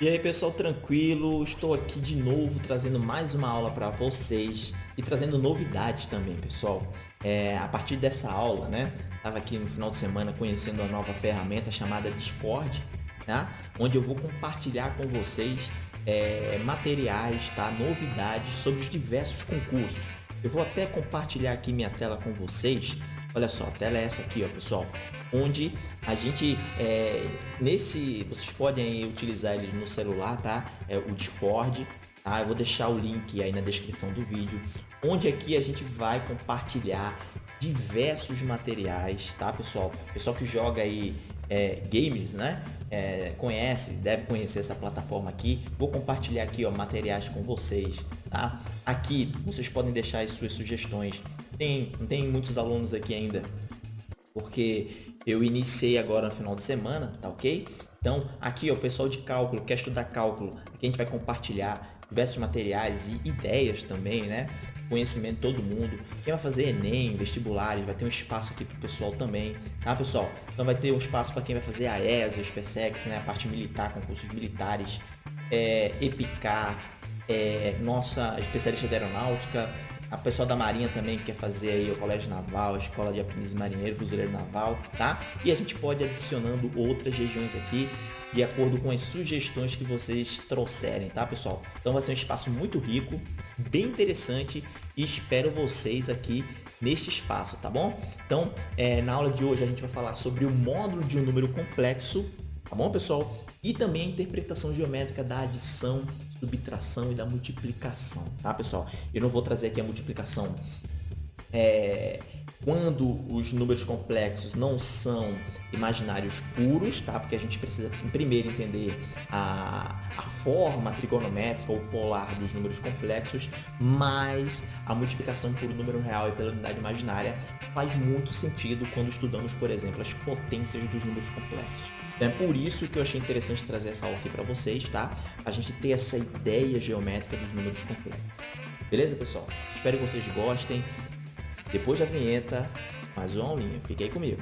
E aí pessoal, tranquilo? Estou aqui de novo trazendo mais uma aula para vocês e trazendo novidades também, pessoal. É, a partir dessa aula, né? Estava aqui no final de semana conhecendo a nova ferramenta chamada Discord, tá? Onde eu vou compartilhar com vocês é, materiais, tá? Novidades sobre os diversos concursos. Eu vou até compartilhar aqui minha tela com vocês. Olha só, a tela é essa aqui, ó, pessoal onde a gente é, nesse vocês podem utilizar eles no celular, tá? É o Discord, tá? Eu vou deixar o link aí na descrição do vídeo, onde aqui a gente vai compartilhar diversos materiais, tá, pessoal? Pessoal que joga aí é, games, né? É, conhece, deve conhecer essa plataforma aqui. Vou compartilhar aqui, ó, materiais com vocês, tá? Aqui vocês podem deixar as suas sugestões. Tem, tem muitos alunos aqui ainda porque eu iniciei agora no final de semana, tá ok? Então, aqui, ó, o pessoal de cálculo, quer estudar cálculo, aqui a gente vai compartilhar diversos materiais e ideias também, né? Conhecimento de todo mundo. Quem vai fazer Enem, vestibulares, vai ter um espaço aqui pro pessoal também, tá, pessoal? Então vai ter um espaço para quem vai fazer a ESA, SpaceX, né? A parte militar, concursos militares, é, EPICAR, é, nossa especialista de aeronáutica, a pessoa da Marinha também quer fazer aí o Colégio Naval, a Escola de Aprendiz Marinheiro, Fuzileiro Naval, tá? E a gente pode adicionando outras regiões aqui de acordo com as sugestões que vocês trouxerem, tá, pessoal? Então vai ser um espaço muito rico, bem interessante e espero vocês aqui neste espaço, tá bom? Então, é, na aula de hoje a gente vai falar sobre o módulo de um número complexo, tá bom, pessoal? E também a interpretação geométrica da adição subtração e da multiplicação, tá pessoal? Eu não vou trazer aqui a multiplicação é, quando os números complexos não são imaginários puros, tá? Porque a gente precisa primeiro entender a, a forma trigonométrica ou polar dos números complexos, mas a multiplicação por número real e pela unidade imaginária faz muito sentido quando estudamos, por exemplo, as potências dos números complexos. Então é por isso que eu achei interessante trazer essa aula aqui para vocês, tá? A gente ter essa ideia geométrica dos números complexos. Beleza, pessoal? Espero que vocês gostem. Depois da vinheta, mais uma aulinha. Fique aí comigo.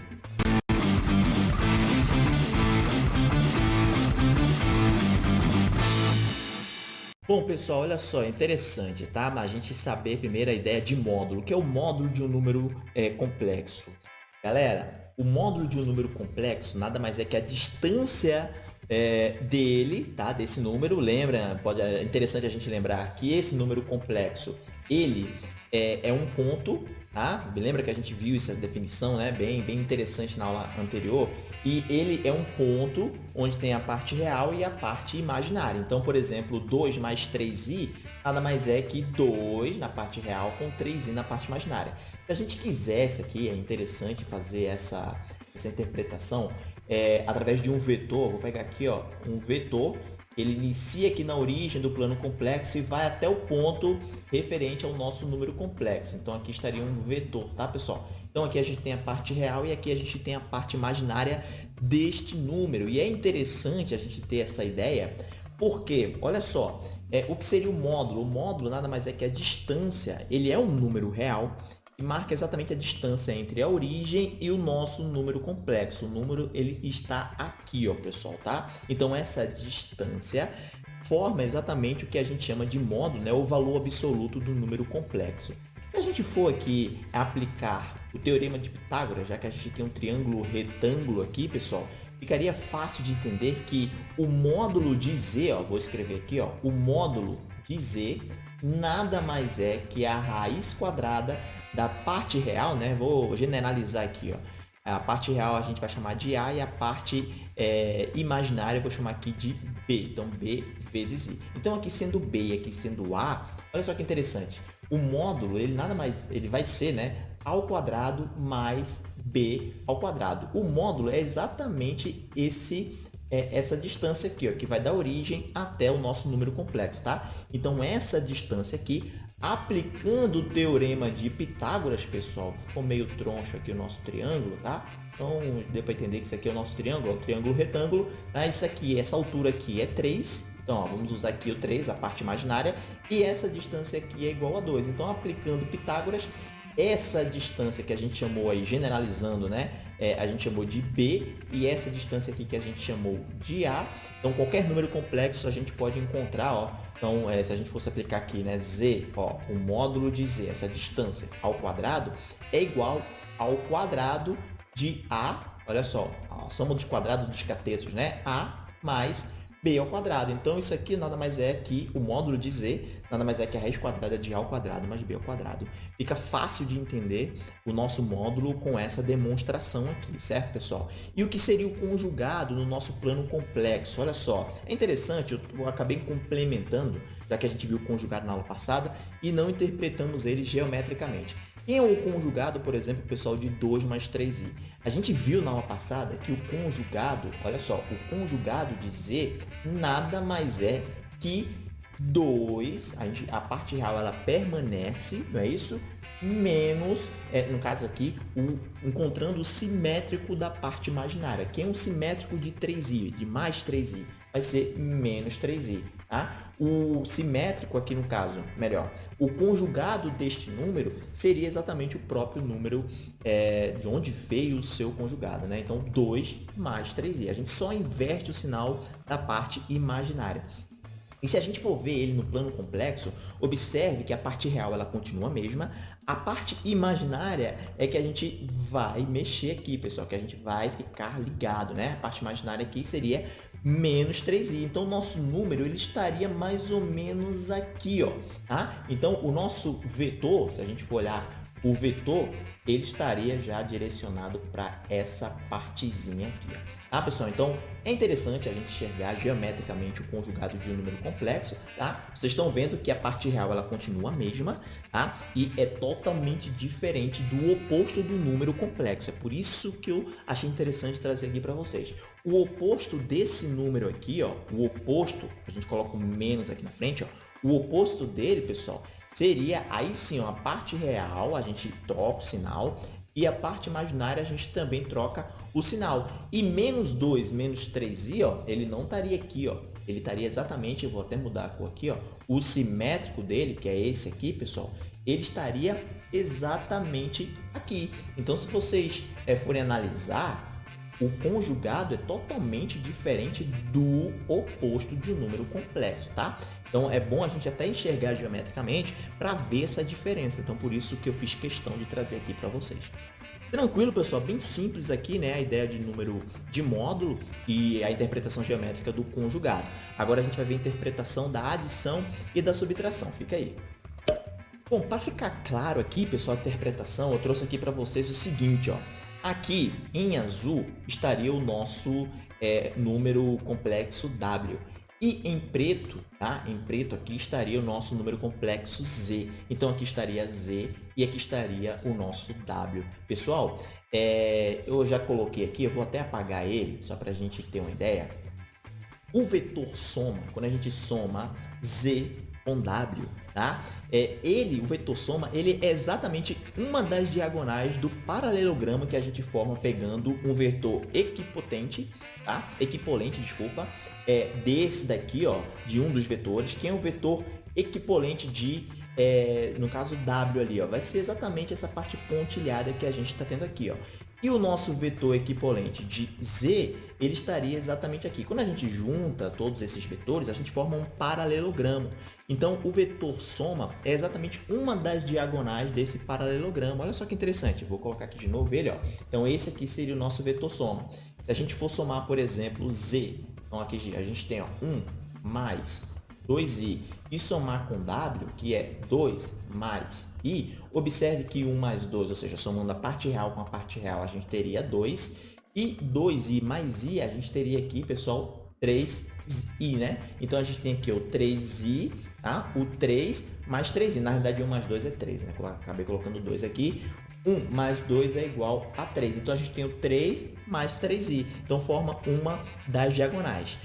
Bom, pessoal, olha só, é interessante, tá? A gente saber primeiro a ideia de módulo. O que é o módulo de um número é, complexo? Galera, o módulo de um número complexo nada mais é que a distância é, dele, tá? Desse número. Lembra, pode, é interessante a gente lembrar que esse número complexo, ele é, é um ponto, tá? Lembra que a gente viu essa definição, né? Bem, bem interessante na aula anterior. E ele é um ponto onde tem a parte real e a parte imaginária. Então, por exemplo, 2 mais 3i nada mais é que 2 na parte real com 3i na parte imaginária. Se a gente quisesse aqui, é interessante fazer essa, essa interpretação é, através de um vetor. Vou pegar aqui ó, um vetor ele inicia aqui na origem do plano complexo e vai até o ponto referente ao nosso número complexo. Então aqui estaria um vetor, tá pessoal? Então aqui a gente tem a parte real e aqui a gente tem a parte imaginária deste número. E é interessante a gente ter essa ideia, porque, olha só, é, o que seria o módulo? O módulo nada mais é que a distância, ele é um número real marca exatamente a distância entre a origem e o nosso número complexo. O número ele está aqui, ó, pessoal, tá? Então essa distância forma exatamente o que a gente chama de módulo, né, o valor absoluto do número complexo. Se a gente for aqui aplicar o teorema de Pitágoras, já que a gente tem um triângulo retângulo aqui, pessoal, ficaria fácil de entender que o módulo de z, ó, vou escrever aqui, ó, o módulo de z nada mais é que a raiz quadrada da parte real, né? Vou generalizar aqui, ó. A parte real a gente vai chamar de A e a parte é, imaginária eu vou chamar aqui de B. Então, B vezes I. Então, aqui sendo B e aqui sendo A, olha só que interessante. O módulo, ele nada mais, ele vai ser, né? Ao quadrado mais B ao quadrado. O módulo é exatamente esse é essa distância aqui, ó, que vai da origem até o nosso número complexo, tá? Então, essa distância aqui, aplicando o teorema de Pitágoras, pessoal, ficou meio troncho aqui o nosso triângulo, tá? Então, deu para entender que isso aqui é o nosso triângulo, o triângulo retângulo, tá? Isso aqui, essa altura aqui é 3, então, ó, vamos usar aqui o 3, a parte imaginária, e essa distância aqui é igual a 2. Então, aplicando Pitágoras, essa distância que a gente chamou aí, generalizando, né, é, a gente chamou de B e essa distância aqui que a gente chamou de A. Então, qualquer número complexo a gente pode encontrar, ó. Então, é, se a gente fosse aplicar aqui, né, Z, ó, o módulo de Z, essa distância ao quadrado, é igual ao quadrado de A, olha só, a soma dos quadrados dos catetos, né, A mais b ao quadrado. Então, isso aqui nada mais é que o módulo de z, nada mais é que a raiz quadrada de a ao quadrado mais b ao quadrado. Fica fácil de entender o nosso módulo com essa demonstração aqui, certo, pessoal? E o que seria o conjugado no nosso plano complexo? Olha só, é interessante, eu acabei complementando, já que a gente viu o conjugado na aula passada, e não interpretamos ele geometricamente. Quem é o conjugado, por exemplo, pessoal, de 2 mais 3i? A gente viu na aula passada que o conjugado, olha só, o conjugado de z nada mais é que 2, a, gente, a parte real ela permanece, não é isso? Menos, é, no caso aqui, o, encontrando o simétrico da parte imaginária. Quem é o simétrico de 3i, de mais 3i? Vai ser menos 3i. Tá? O simétrico aqui no caso, melhor, o conjugado deste número seria exatamente o próprio número é, de onde veio o seu conjugado. Né? Então, 2 mais 3i. A gente só inverte o sinal da parte imaginária. E se a gente for ver ele no plano complexo, observe que a parte real ela continua a mesma, a parte imaginária é que a gente vai mexer aqui, pessoal, que a gente vai ficar ligado, né? A parte imaginária aqui seria menos 3i. Então, o nosso número ele estaria mais ou menos aqui, ó, tá? Então, o nosso vetor, se a gente for olhar o vetor, ele estaria já direcionado para essa partezinha aqui. Tá, pessoal? Então, é interessante a gente enxergar geometricamente o conjugado de um número complexo, tá? Vocês estão vendo que a parte real ela continua a mesma, tá? E é totalmente diferente do oposto do número complexo. É por isso que eu achei interessante trazer aqui para vocês. O oposto desse número aqui, ó, o oposto, a gente coloca o menos aqui na frente, ó, o oposto dele, pessoal, seria aí sim a parte real, a gente troca o sinal, e a parte imaginária a gente também troca o sinal. E menos 2, menos 3i, ó, ele não estaria aqui, ó. ele estaria exatamente, eu vou até mudar a cor aqui, ó, o simétrico dele, que é esse aqui, pessoal, ele estaria exatamente aqui. Então, se vocês é, forem analisar, o conjugado é totalmente diferente do oposto de um número complexo, tá? Então é bom a gente até enxergar geometricamente para ver essa diferença. Então por isso que eu fiz questão de trazer aqui para vocês. Tranquilo, pessoal, bem simples aqui, né? A ideia de número de módulo e a interpretação geométrica do conjugado. Agora a gente vai ver a interpretação da adição e da subtração. Fica aí. Bom, para ficar claro aqui, pessoal, a interpretação, eu trouxe aqui para vocês o seguinte, ó. Aqui, em azul, estaria o nosso é, número complexo W. E em preto, tá? Em preto aqui estaria o nosso número complexo Z. Então aqui estaria Z e aqui estaria o nosso W. Pessoal, é, eu já coloquei aqui, eu vou até apagar ele, só para a gente ter uma ideia. O vetor soma, quando a gente soma Z com W, tá? É, ele, o vetor soma, ele é exatamente uma das diagonais do paralelogramo que a gente forma pegando um vetor equipotente, tá? Equipolente, desculpa, é, desse daqui, ó, de um dos vetores, que é um vetor equipolente de, é, no caso W ali, ó, vai ser exatamente essa parte pontilhada que a gente está tendo aqui, ó. E o nosso vetor equipolente de Z, ele estaria exatamente aqui. Quando a gente junta todos esses vetores, a gente forma um paralelogramo. Então, o vetor soma é exatamente uma das diagonais desse paralelogramo. Olha só que interessante. Vou colocar aqui de novo ele. Ó. Então, esse aqui seria o nosso vetor soma. Se a gente for somar, por exemplo, Z, então aqui a gente tem ó, 1 mais 2i e somar com w, que é 2 mais i, observe que 1 mais 2, ou seja, somando a parte real com a parte real, a gente teria 2, e 2i mais i, a gente teria aqui, pessoal, 3i, né? Então, a gente tem aqui o 3i, tá? O 3 mais 3i. Na verdade, 1 mais 2 é 3, né? Acabei colocando 2 aqui. 1 mais 2 é igual a 3. Então, a gente tem o 3 mais 3i. Então, forma uma das diagonais.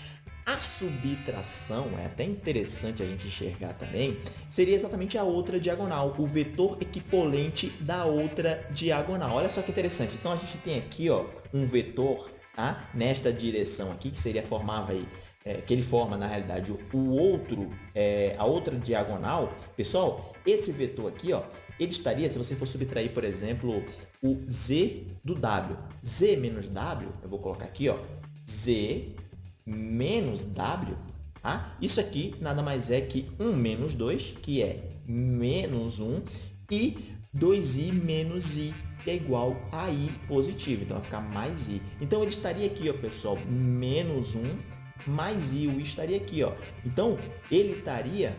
A subtração, é até interessante a gente enxergar também, seria exatamente a outra diagonal, o vetor equipolente da outra diagonal. Olha só que interessante. Então, a gente tem aqui ó, um vetor tá? nesta direção aqui, que seria formava aí é, que ele forma na realidade o outro, é, a outra diagonal, pessoal, esse vetor aqui, ó, ele estaria, se você for subtrair, por exemplo, o z do w, z menos w, eu vou colocar aqui, ó, z menos w, tá? Isso aqui nada mais é que 1 menos 2, que é menos 1, e 2i menos i, é igual a i positivo. Então, vai ficar mais i. Então, ele estaria aqui, ó, pessoal, menos 1 mais i. O i estaria aqui, ó. Então, ele estaria,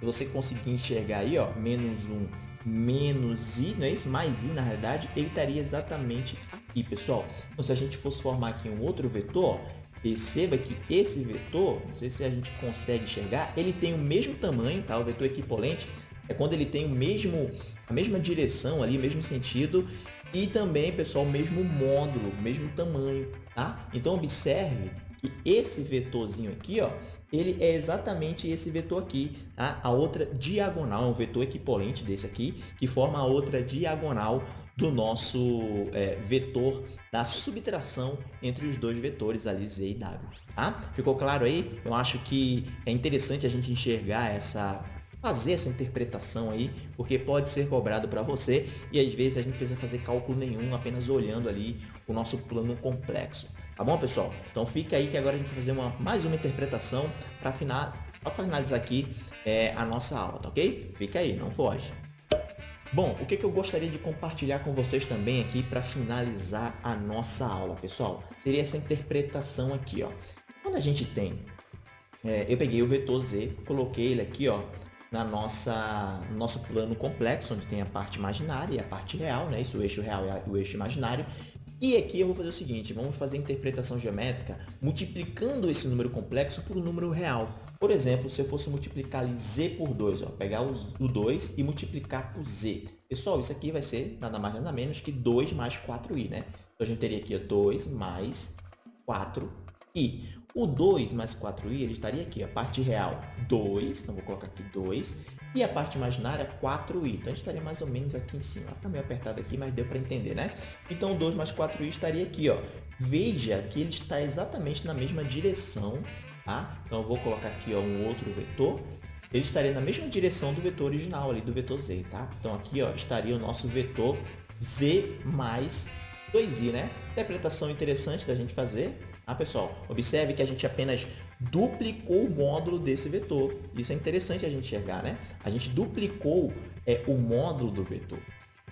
se você conseguir enxergar aí, ó, menos 1 menos i, não é isso? Mais i, na realidade, ele estaria exatamente aqui, pessoal. Então, se a gente fosse formar aqui um outro vetor, perceba que esse vetor, não sei se a gente consegue enxergar, ele tem o mesmo tamanho, tá? O vetor equipolente é quando ele tem o mesmo, a mesma direção ali, o mesmo sentido e também, pessoal, o mesmo módulo, o mesmo tamanho, tá? Então, observe que esse vetorzinho aqui, ó, ele é exatamente esse vetor aqui, tá? A outra diagonal, um vetor equipolente desse aqui, que forma a outra diagonal do nosso é, vetor da subtração entre os dois vetores ali, Z e W, tá? Ficou claro aí? Eu acho que é interessante a gente enxergar essa fazer essa interpretação aí, porque pode ser cobrado para você e às vezes a gente precisa fazer cálculo nenhum, apenas olhando ali o nosso plano complexo. Tá bom, pessoal? Então fica aí que agora a gente vai fazer uma, mais uma interpretação para finalizar aqui é, a nossa aula, tá ok? Fica aí, não foge. Bom, o que, que eu gostaria de compartilhar com vocês também aqui para finalizar a nossa aula, pessoal? Seria essa interpretação aqui, ó. Quando a gente tem, é, eu peguei o vetor z, coloquei ele aqui, ó, na nossa, no nosso plano complexo, onde tem a parte imaginária e a parte real, né? Isso, o eixo real e o eixo imaginário. E aqui eu vou fazer o seguinte, vamos fazer a interpretação geométrica multiplicando esse número complexo por um número real. Por exemplo, se eu fosse multiplicar ali z por 2, ó, pegar o 2 e multiplicar por z. Pessoal, isso aqui vai ser nada mais nada menos que 2 mais 4i, né? Então, a gente teria aqui ó, 2 mais 4i. O 2 mais 4i, ele estaria aqui, a parte real 2, então vou colocar aqui 2, e a parte imaginária 4i. Então, a gente estaria mais ou menos aqui em cima. Está meio apertado aqui, mas deu para entender, né? Então, 2 mais 4i estaria aqui, ó. Veja que ele está exatamente na mesma direção, tá? Então, eu vou colocar aqui ó, um outro vetor. Ele estaria na mesma direção do vetor original ali, do vetor z, tá? Então, aqui ó, estaria o nosso vetor z mais 2i, né? Interpretação interessante da gente fazer. Ah, pessoal, observe que a gente apenas duplicou o módulo desse vetor. Isso é interessante a gente enxergar, né? A gente duplicou é, o módulo do vetor.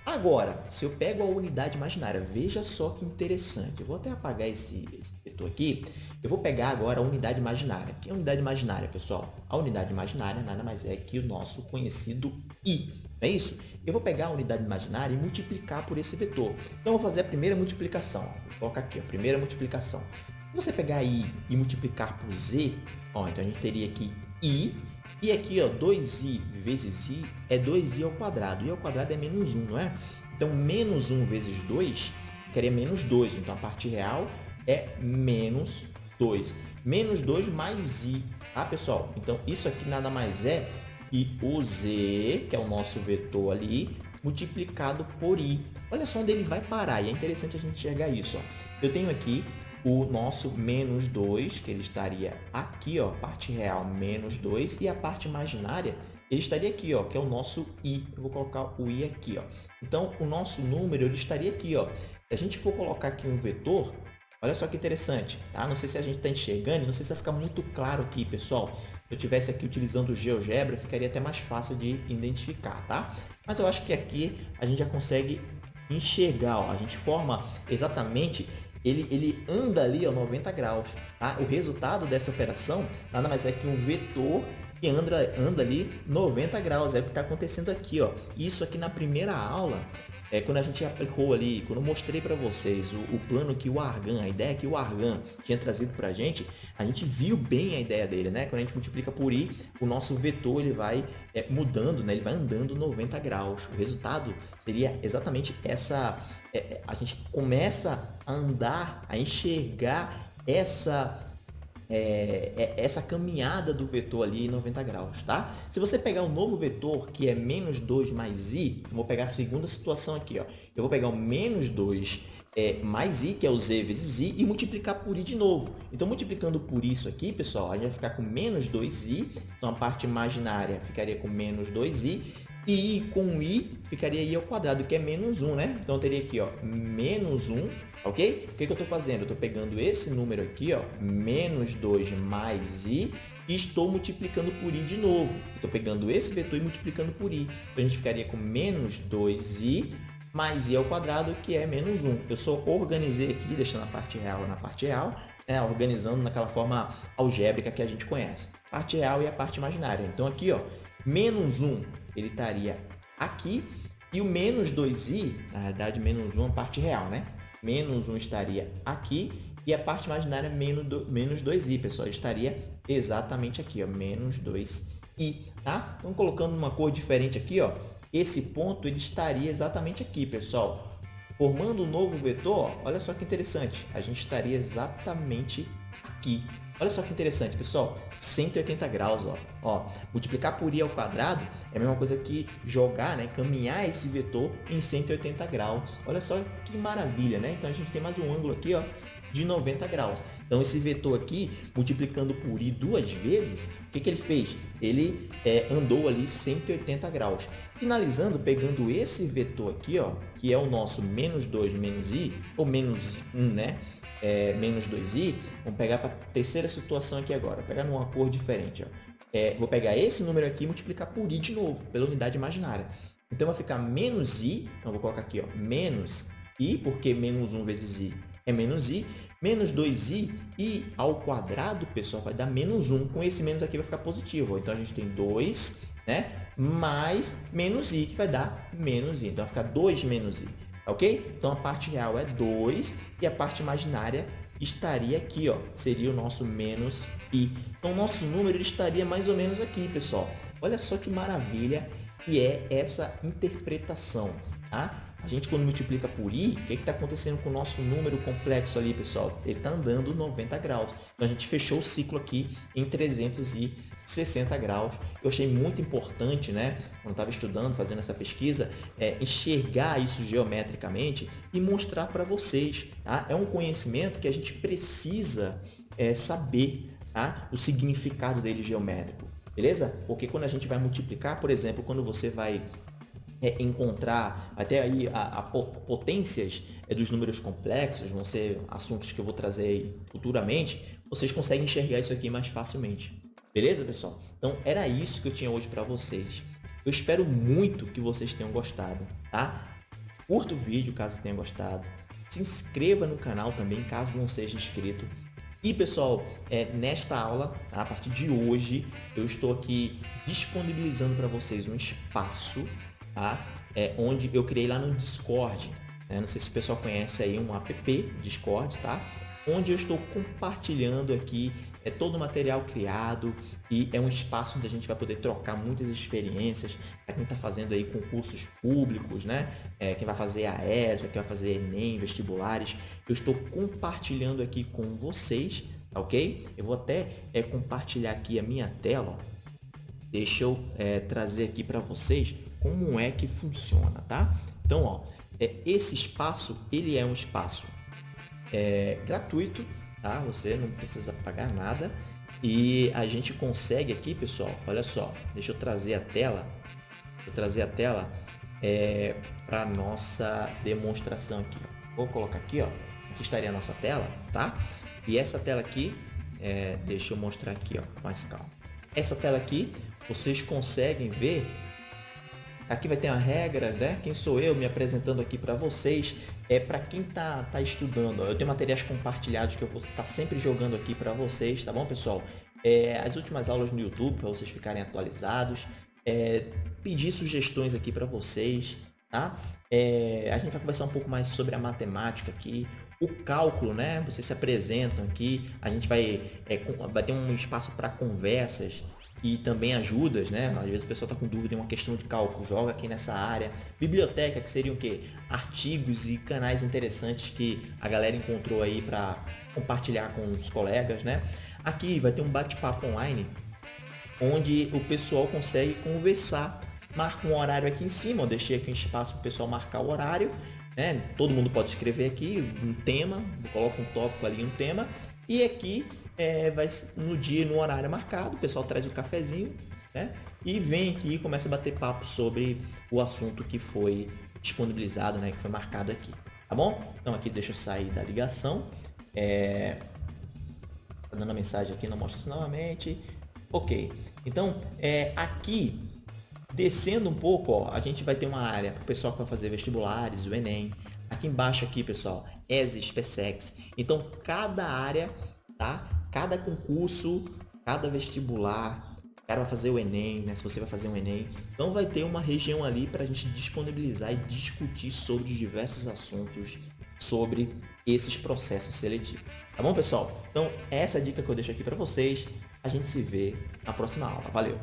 Agora, se eu pego a unidade imaginária, veja só que interessante. Eu vou até apagar esse, esse vetor aqui. Eu vou pegar agora a unidade imaginária. O que é a unidade imaginária, pessoal? A unidade imaginária nada mais é que o nosso conhecido i. É isso? Eu vou pegar a unidade imaginária e multiplicar por esse vetor. Então, eu vou fazer a primeira multiplicação. Vou colocar aqui, a primeira multiplicação. Se você pegar i e multiplicar por z, ó, então a gente teria aqui i, e aqui ó, 2i vezes i é 2i ao quadrado, i ao quadrado é menos 1, não é? Então, menos 1 vezes 2 queria menos 2, então a parte real é menos 2. Menos 2 mais i, tá pessoal? Então, isso aqui nada mais é que o z, que é o nosso vetor ali, multiplicado por i. Olha só onde ele vai parar, e é interessante a gente enxergar isso. Ó. Eu tenho aqui o nosso menos 2, que ele estaria aqui, ó, parte real menos 2, e a parte imaginária ele estaria aqui, ó, que é o nosso i. Eu vou colocar o i aqui, ó. Então, o nosso número ele estaria aqui, ó. Se a gente for colocar aqui um vetor, olha só que interessante, tá? Não sei se a gente está enxergando, não sei se vai ficar muito claro aqui, pessoal. Se eu tivesse aqui utilizando o GeoGebra, ficaria até mais fácil de identificar, tá? Mas eu acho que aqui a gente já consegue enxergar, ó. A gente forma exatamente ele, ele anda ali a 90 graus. Tá? O resultado dessa operação nada mais é que um vetor que anda, anda ali 90 graus. É o que está acontecendo aqui. Ó. Isso aqui na primeira aula é, quando a gente aplicou ali, quando eu mostrei para vocês o, o, plano que o Argan, a ideia que o Argan tinha trazido para a gente, a gente viu bem a ideia dele, né? Quando a gente multiplica por i, o nosso vetor ele vai é, mudando, né? Ele vai andando 90 graus. O resultado seria exatamente essa... É, é a gente começa a andar, a enxergar essa é, é essa caminhada do vetor ali em 90 graus, tá? Se você pegar um novo vetor, que é menos 2 mais i, vou pegar a segunda situação aqui, ó. Eu vou pegar o menos 2 é, mais i, que é o z vezes i, e multiplicar por i de novo. Então, multiplicando por isso aqui, pessoal, a gente vai ficar com menos 2i, então a parte imaginária ficaria com menos 2i, e i com i ficaria i ao quadrado, que é menos 1, né? Então, eu teria aqui, ó, menos 1, ok? O que, que eu estou fazendo? Eu estou pegando esse número aqui, ó, menos 2 mais i, e estou multiplicando por i de novo. Estou pegando esse vetor e multiplicando por i. Então, a gente ficaria com menos 2i mais i ao quadrado, que é menos 1. Eu só organizei aqui, deixando a parte real na parte real, né, organizando naquela forma algébrica que a gente conhece. Parte real e a parte imaginária. Então, aqui, ó, menos 1, ele estaria aqui, e o menos 2i, na verdade, menos 1 é a parte real, né? Menos 1 estaria aqui, e a parte imaginária menos, do, menos 2i, pessoal, estaria exatamente aqui, ó, menos 2i, tá? Então, colocando uma cor diferente aqui, ó, esse ponto ele estaria exatamente aqui, pessoal. Formando um novo vetor, olha só que interessante, a gente estaria exatamente aqui. Olha só que interessante, pessoal, 180 graus, ó. ó. Multiplicar por i ao quadrado é a mesma coisa que jogar, né, caminhar esse vetor em 180 graus. Olha só que maravilha, né? Então, a gente tem mais um ângulo aqui, ó, de 90 graus. Então, esse vetor aqui, multiplicando por i duas vezes, o que, que ele fez? Ele é, andou ali 180 graus. Finalizando, pegando esse vetor aqui, ó, que é o nosso menos 2 menos i, ou menos 1, né? É, menos 2i, vamos pegar para a terceira situação aqui agora, pegar numa cor diferente. Ó. É, vou pegar esse número aqui e multiplicar por i de novo, pela unidade imaginária. Então, vai ficar menos i, então vou colocar aqui, ó, menos i, porque menos 1 vezes i é menos i, menos 2i, i ao quadrado, pessoal, vai dar menos 1. Com esse menos aqui vai ficar positivo. Então, a gente tem 2, né? Mais menos i, que vai dar menos i. Então, vai ficar 2 menos i, ok? Então, a parte real é 2 e a parte imaginária estaria aqui, ó. Seria o nosso menos i. Então, o nosso número estaria mais ou menos aqui, pessoal. Olha só que maravilha que é essa interpretação, tá? A gente, quando multiplica por i, o que está acontecendo com o nosso número complexo ali, pessoal? Ele está andando 90 graus. Então, a gente fechou o ciclo aqui em 360 graus. Eu achei muito importante, né? Quando estava estudando, fazendo essa pesquisa, é, enxergar isso geometricamente e mostrar para vocês. Tá? É um conhecimento que a gente precisa é, saber tá? o significado dele geométrico. Beleza? Porque quando a gente vai multiplicar, por exemplo, quando você vai é, encontrar até aí a, a potências é, dos números complexos, vão ser assuntos que eu vou trazer futuramente, vocês conseguem enxergar isso aqui mais facilmente. Beleza, pessoal? Então, era isso que eu tinha hoje para vocês. Eu espero muito que vocês tenham gostado, tá? Curta o vídeo caso tenha gostado. Se inscreva no canal também, caso não seja inscrito. E, pessoal, é, nesta aula, a partir de hoje, eu estou aqui disponibilizando para vocês um espaço tá? É, onde eu criei lá no Discord. Né? Não sei se o pessoal conhece aí um app Discord, tá? Onde eu estou compartilhando aqui é todo o material criado e é um espaço onde a gente vai poder trocar muitas experiências para quem está fazendo aí concursos públicos, né? É, quem vai fazer a ESA, quem vai fazer Enem, vestibulares. Eu estou compartilhando aqui com vocês, tá ok? Eu vou até é, compartilhar aqui a minha tela. Deixa eu é, trazer aqui para vocês como é que funciona, tá? Então, ó, é, esse espaço, ele é um espaço é, gratuito, tá? Você não precisa pagar nada e a gente consegue aqui, pessoal, olha só, deixa eu trazer a tela, vou trazer a tela é, para nossa demonstração aqui. Vou colocar aqui, ó, aqui estaria a nossa tela, tá? E essa tela aqui, é, deixa eu mostrar aqui, ó, mais calma. Essa tela aqui, vocês conseguem ver Aqui vai ter uma regra, né? Quem sou eu me apresentando aqui para vocês? É para quem tá, tá estudando. Eu tenho materiais compartilhados que eu vou estar sempre jogando aqui para vocês, tá bom, pessoal? É, as últimas aulas no YouTube para vocês ficarem atualizados. É, pedir sugestões aqui para vocês, tá? É, a gente vai conversar um pouco mais sobre a matemática aqui, o cálculo, né? Vocês se apresentam aqui, a gente vai, é, vai ter um espaço para conversas, e também ajudas, né? Às vezes o pessoal está com dúvida em uma questão de cálculo, joga aqui nessa área. Biblioteca, que seriam o quê? Artigos e canais interessantes que a galera encontrou aí para compartilhar com os colegas, né? Aqui vai ter um bate-papo online, onde o pessoal consegue conversar. Marca um horário aqui em cima, eu deixei aqui um espaço para o pessoal marcar o horário, né? Todo mundo pode escrever aqui um tema, coloca um tópico ali, um tema, e aqui é, vai no dia, no horário marcado, o pessoal traz o cafezinho, né? E vem aqui e começa a bater papo sobre o assunto que foi disponibilizado, né? Que foi marcado aqui, tá bom? Então aqui deixa eu sair da ligação. É... Tá dando a mensagem aqui, não mostra isso novamente. Ok. Então, é, aqui, descendo um pouco, ó, a gente vai ter uma área para o pessoal que vai fazer vestibulares, o Enem. Aqui embaixo aqui, pessoal, ESES, PSEX. Então, cada área, tá? Cada concurso, cada vestibular, cara vai fazer o Enem, né? Se você vai fazer um Enem, então vai ter uma região ali para a gente disponibilizar e discutir sobre diversos assuntos sobre esses processos seletivos. Tá bom, pessoal? Então, essa é a dica que eu deixo aqui para vocês. A gente se vê na próxima aula. Valeu!